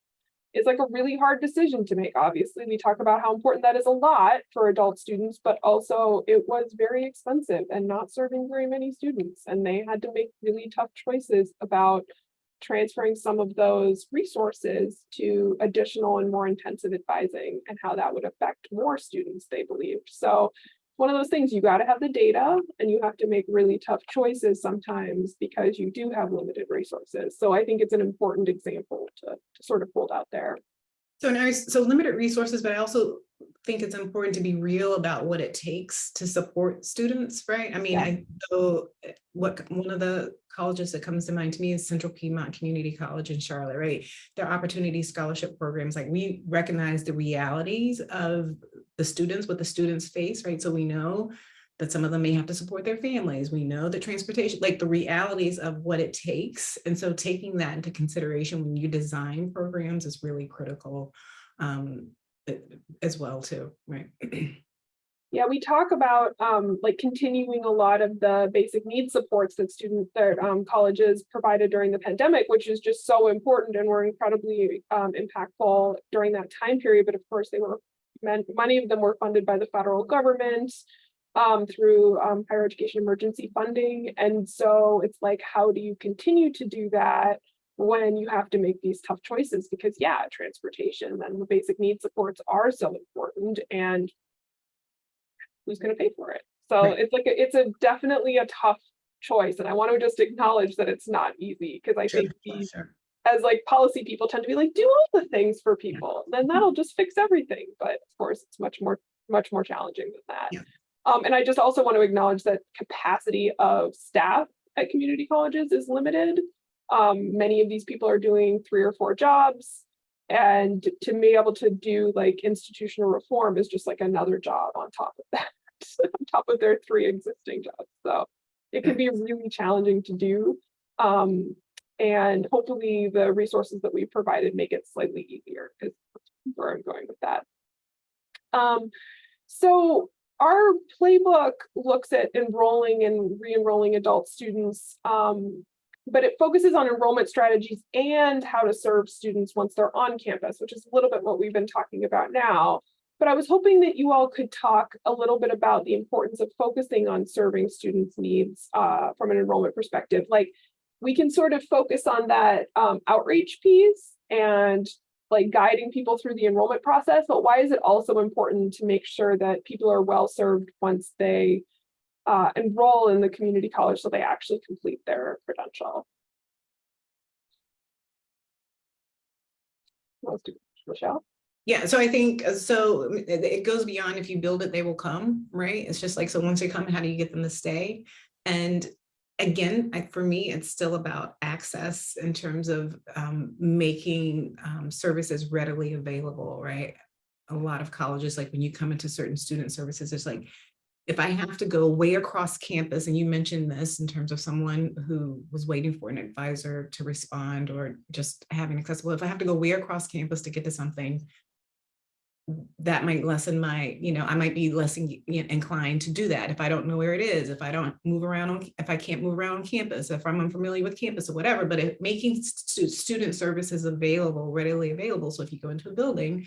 is like a really hard decision to make. Obviously, we talk about how important that is a lot for adult students, but also it was very expensive and not serving very many students. And they had to make really tough choices about transferring some of those resources to additional and more intensive advising and how that would affect more students, they believed. So one of those things you got to have the data and you have to make really tough choices sometimes because you do have limited resources. So I think it's an important example to, to sort of hold out there. So so limited resources, but I also think it's important to be real about what it takes to support students, right? I mean, Yeah. I know uh, what, one of the colleges that comes to mind to me is Central Piedmont Community College in Charlotte, right? Their opportunity scholarship programs, like we recognize the realities of the students, what the students face, right? So we know that some of them may have to support their families. We know that transportation, like the realities of what it takes. And so taking that into consideration when you design programs is really critical um, as well too, right? Yeah, we talk about um like continuing a lot of the basic needs supports that student that um colleges provided during the pandemic, which is just so important and were incredibly um impactful during that time period. But of course, they were meant many of them were funded by the federal government um through um higher education emergency funding. And so it's like, how do you continue to do that? When you have to make these tough choices, because yeah, transportation and the basic needs supports are so important and who's gonna pay for it? So Right. it's like, a- it's a definitely a tough choice, and I want to just acknowledge that it's not easy, because I Sure, think we, sure. as like policy people tend to be like, do all the things for people, then that'll just fix everything, but of course, it's much more, much more challenging than that. Yeah. Um, and I just also want to acknowledge that capacity of staff at community colleges is limited. Um, many of these people are doing three or four jobs. And to be able to do like institutional reform is just like another job on top of that, on top of their three existing jobs. So it can be really challenging to do. Um, and hopefully the resources that we provided make it slightly easier is where I'm going with that. Um, so our playbook looks at enrolling and re-enrolling adult students um, but it focuses on enrollment strategies and how to serve students once they're on campus, which is a little bit what we've been talking about now. But I was hoping that you all could talk a little bit about the importance of focusing on serving students' needs uh, from an enrollment perspective. Like we can sort of focus on that um, outreach piece and like guiding people through the enrollment process, but why is it also important to make sure that people are well served once they uh, enroll in the community college so they actually complete their credential. Let's do Michelle. Yeah, so I think, uh, so um, it, goes beyond if you build it, they will come, right? It's just like, so once they come, how do you get them to stay? And again, I, for me, it's still about access in terms of um, making um, services readily available, right? A lot of colleges, like when you come into certain student services, it's like, if I have to go way across campus, and you mentioned this in terms of someone who was waiting for an advisor to respond or just having accessible, if I have to go way across campus to get to something, that might lessen my, you know, I might be less in- inclined to do that if I don't know where it is, if I don't move around, on if I can't move around on campus, if I'm unfamiliar with campus or whatever, but if making stu- student services available, readily available. So if you go into a building,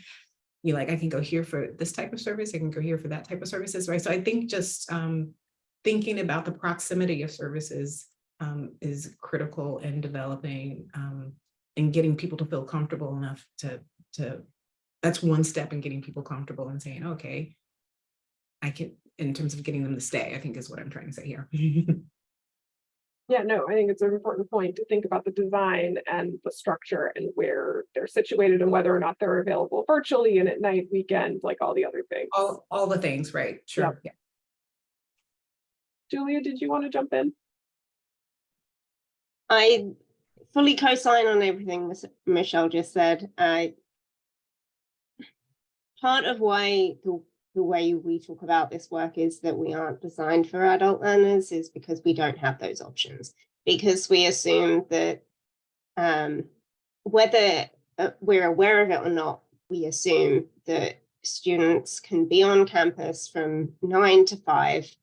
you like, I can go here for this type of service, I can go here for that type of services, right? So I think just um, thinking about the proximity of services um, is critical in developing um, and getting people to feel comfortable enough to, to, that's one step in getting people comfortable and saying, okay, I can, in terms of getting them to stay, I think is what I'm trying to say here. Yeah, no, I think it's an important point to think about the design and the structure and where they're situated and whether or not they're available virtually and at night, weekend, like all the other things. All, all the things, right? Sure. Yeah. Julia, did you want to jump in? I fully co-sign on everything Miss- Michelle just said. I part of why the, the way we talk about this work is that we aren't designed for adult learners is because we don't have those options. Because we assume that um, whether uh, we're aware of it or not, we assume that students can be on campus from nine to five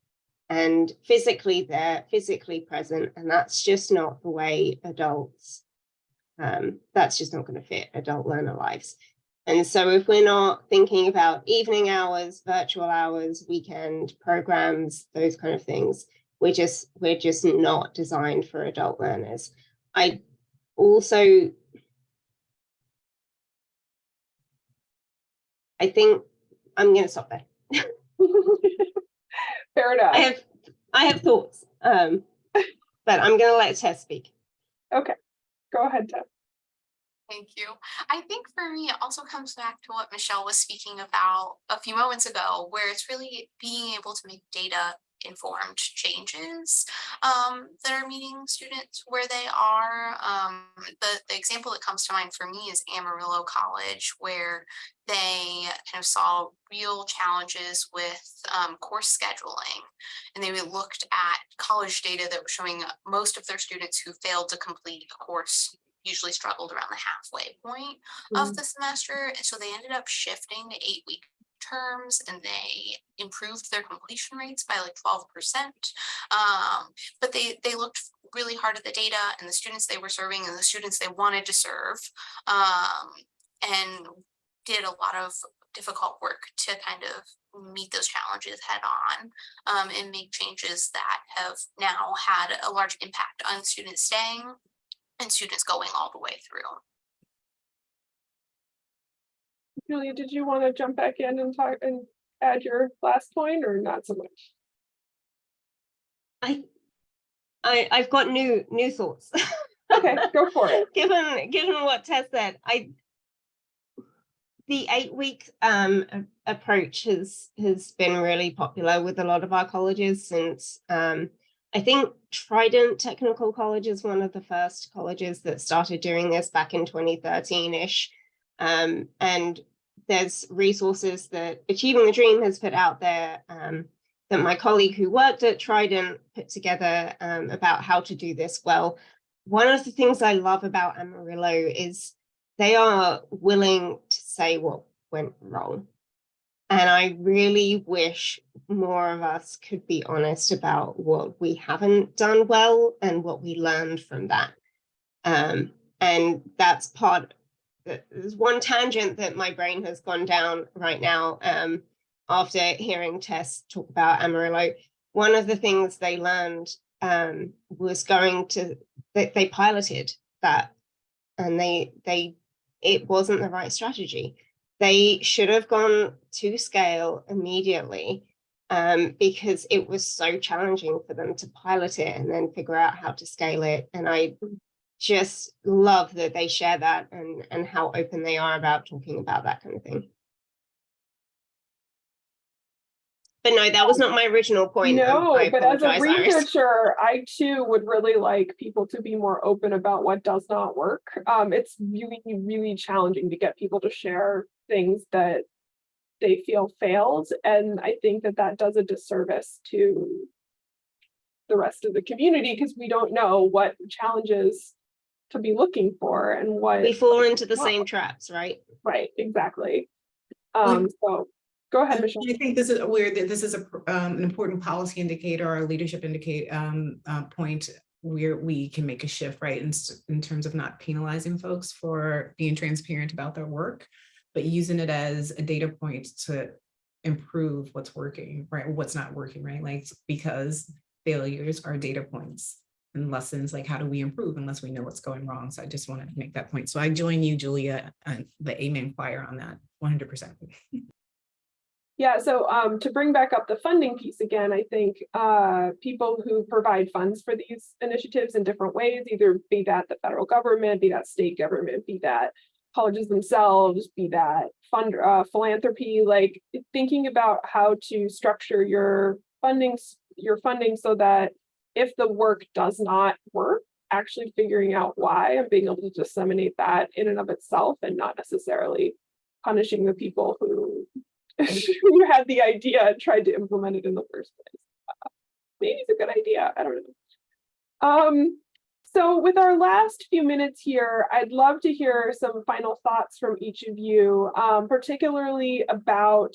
and physically there, physically present, and that's just not the way adults, um, that's just not going to fit adult learner lives. And so if we're not thinking about evening hours, virtual hours, weekend programs, those kind of things, we're just, we're just not designed for adult learners. I also, I think I'm going to stop there. Fair enough. I have, I have thoughts, um, but I'm going to let Tess speak. Okay, go ahead, Deb. Thank you. I think for me, it also comes back to what Michelle was speaking about a few moments ago, where it's really being able to make data informed changes um, that are meeting students where they are. Um, the, the example that comes to mind for me is Amarillo College, where they kind of saw real challenges with um, course scheduling. And they looked at college data that was showing most of their students who failed to complete a course usually struggled around the halfway point of the semester. And so they ended up shifting to eight week terms and they improved their completion rates by like 12%. Um, but they, they looked really hard at the data and the students they were serving and the students they wanted to serve um, and did a lot of difficult work to kind of meet those challenges head on um, and make changes that have now had a large impact on students staying and students going all the way through. Julia, did you want to jump back in and talk and add your last point or not so much? I, I, I've got new, new thoughts. Okay, go for it. given given what Tess said, I the eight week um approach has has been really popular with a lot of our colleges since um I think Trident Technical College is one of the first colleges that started doing this back in 2013-ish. Um, and there's resources that Achieving the Dream has put out there um, that my colleague who worked at Trident put together um, about how to do this well one of the things I love about Amarillo is they are willing to say what went wrong. And I really wish more of us could be honest about what we haven't done well and what we learned from that. Um, and that's part, there's one tangent that my brain has gone down right now um, after hearing Tess talk about Amarillo. One of the things they learned um, was going to they, they piloted that and they they it wasn't the right strategy they should have gone to scale immediately um, because it was so challenging for them to pilot it and then figure out how to scale it and i just love that they share that and and how open they are about talking about that kind of thing. But no that was not my original point No, I but as a researcher, I too would really like people to be more open about what does not work. Um, it's really, really challenging to get people to share things that they feel failed. And I think that that does a disservice to the rest of the community because we don't know what challenges to be looking for and what, we fall into the Well- same traps right right, exactly. Um, so go ahead, Michelle. I think this is aware that this is a, um, an important policy indicator or leadership indicate, um, uh, point where we can make a shift, right? In, in terms of not penalizing folks for being transparent about their work, but using it as a data point to improve what's working, right? What's not working, right? Like, because failures are data points and lessons, like how do we improve unless we know what's going wrong? So I just wanted to make that point. So I join you, Julia, and the amen choir on that, one hundred percent. Yeah, so um, to bring back up the funding piece again, I think uh, people who provide funds for these initiatives in different ways, either be that the federal government, be that state government, be that colleges themselves, be that fund uh, philanthropy, like thinking about how to structure your funding, your funding so that if the work does not work, actually figuring out why and being able to disseminate that in and of itself and not necessarily punishing the people who who had the idea and tried to implement it in the first place. Uh, Maybe it's a good idea, I don't know. Um, so with our last few minutes here, I'd love to hear some final thoughts from each of you, um, particularly about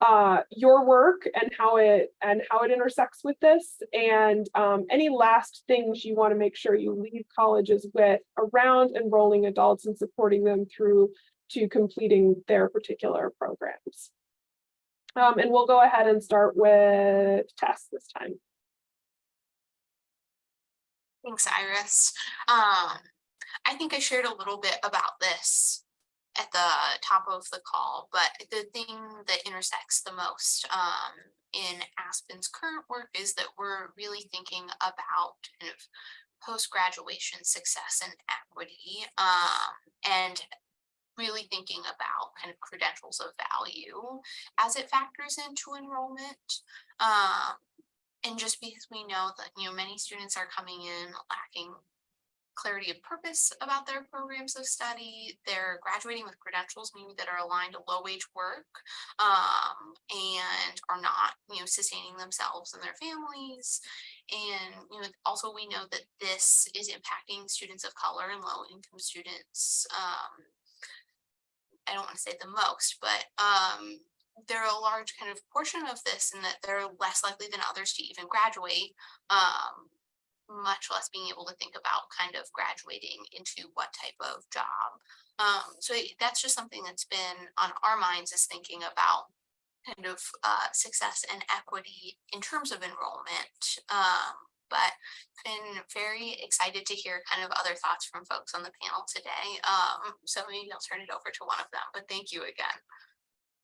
uh, your work and how it and how it intersects with this, and um, any last things you want to make sure you leave colleges with around enrolling adults and supporting them through to completing their particular programs. Um, and we'll go ahead and start with Tess this time. Thanks, Iris. Um, I think I shared a little bit about this at the top of the call, but the thing that intersects the most um, in Aspen's current work is that we're really thinking about kind of post-graduation success and equity, um, and really thinking about kind of credentials of value as it factors into enrollment. Um, and just because we know that, you know, many students are coming in lacking clarity of purpose about their programs of study, they're graduating with credentials maybe that are aligned to low wage work, um, and are not, you know, sustaining themselves and their families. And, you know, also we know that this is impacting students of color and low income students, um, I don't want to say the most, but um, they're a large kind of portion of this and that they're less likely than others to even graduate, um, much less being able to think about kind of graduating into what type of job. Um, so that's just something that's been on our minds is thinking about kind of uh, success and equity in terms of enrollment. Um, but been very excited to hear kind of other thoughts from folks on the panel today. Um, so maybe I'll turn it over to one of them, but thank you again.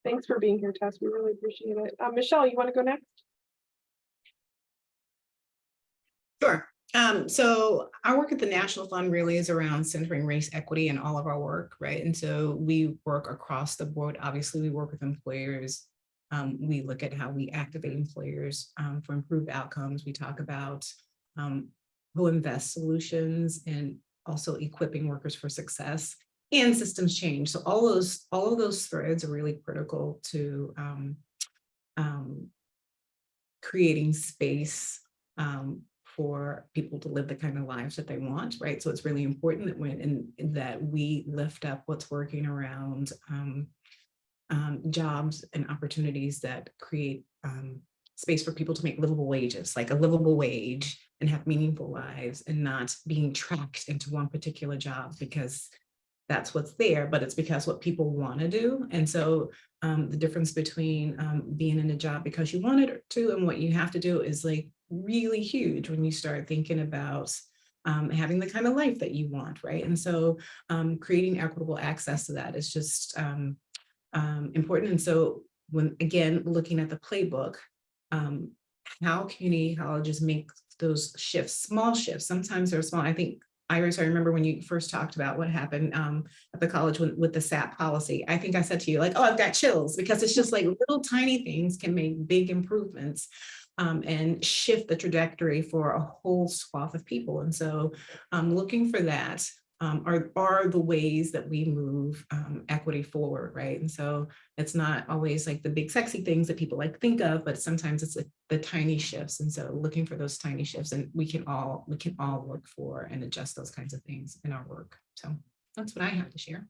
Thanks for being here, Tess. We really appreciate it. Uh, Michelle, you want to go next? Sure. Um, so our work at the National Fund really is around centering race equity in all of our work, right? And so we work across the board. Obviously, we work with employers. Um, we look at how we activate employers um, for improved outcomes. We talk about um, who invest solutions and also equipping workers for success and systems change. So all those, all of those threads are really critical to um, um, creating space um, for people to live the kind of lives that they want, right? So it's really important that when and that we lift up what's working around um, um, jobs and opportunities that create um, space for people to make livable wages, like a livable wage and have meaningful lives and not being tracked into one particular job because that's what's there, but it's because what people want to do. And so um, the difference between um, being in a job because you wanted to and what you have to do is like really huge when you start thinking about um, having the kind of life that you want, right? And so um, creating equitable access to that is just um, um, important. And so when, again, looking at the playbook, how community colleges make those shifts, small shifts, sometimes they're small. I think Iris, I remember when you first talked about what happened um, at the college with, with the SAP policy. I think I said to you like, oh, I've got chills because it's just like little tiny things can make big improvements um, and shift the trajectory for a whole swath of people. And so I'm um, looking for that um, are, are the ways that we move um, equity forward, right? And so it's not always like the big sexy things that people like think of, but sometimes it's like the tiny shifts. And so looking for those tiny shifts and we can all, we can all work for and adjust those kinds of things in our work. So that's what I have to share.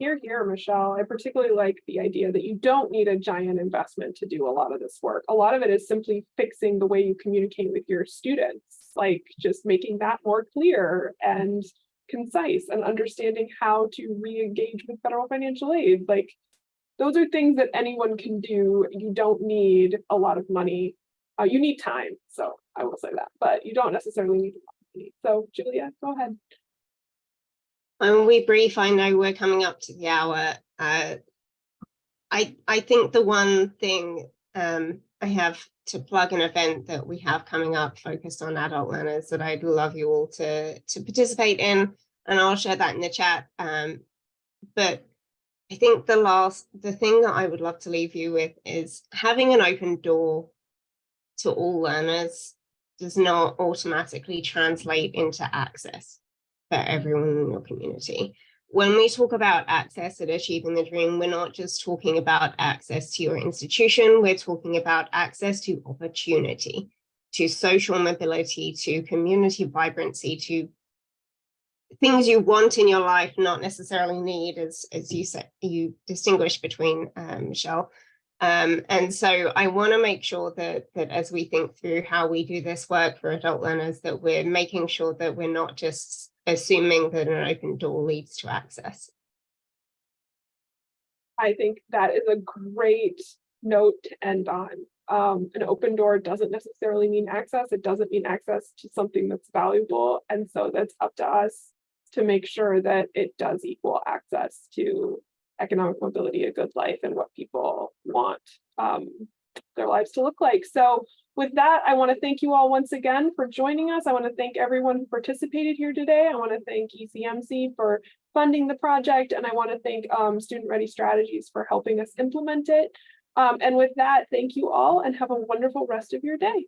Here, here, Michelle. I particularly like the idea that you don't need a giant investment to do a lot of this work. A lot of it is simply fixing the way you communicate with your students, like just making that more clear and concise and understanding how to re-engage with federal financial aid. Like those are things that anyone can do. You don't need a lot of money. Uh, you need time. So I will say that, but you don't necessarily need a lot of money. So Julia, go ahead. When we brief, I know we're coming up to the hour. Uh, I, I think the one thing um, I have to plug an event that we have coming up focused on adult learners that I'd love you all to, to participate in, and I'll share that in the chat. Um, but I think the last, the thing that I would love to leave you with is having an open door to all learners does not automatically translate into access for everyone in your community. When we talk about access at Achieving the Dream, we're not just talking about access to your institution, we're talking about access to opportunity, to social mobility, to community vibrancy, to things you want in your life, not necessarily need, as, as you said, you distinguish between um, Michelle. Um, and so I want to make sure that, that as we think through how we do this work for adult learners, that we're making sure that we're not just assuming that an open door leads to access. I think that is a great note to end on. Um, an open door doesn't necessarily mean access. It doesn't mean access to something that's valuable. And so that's up to us to make sure that it does equal access to economic mobility, a good life, and what people want um, their lives to look like. So with that, I want to thank you all once again for joining us. I want to thank everyone who participated here today. I want to thank ECMC for funding the project, and I want to thank um, Student Ready Strategies for helping us implement it. Um, and with that, thank you all and have a wonderful rest of your day.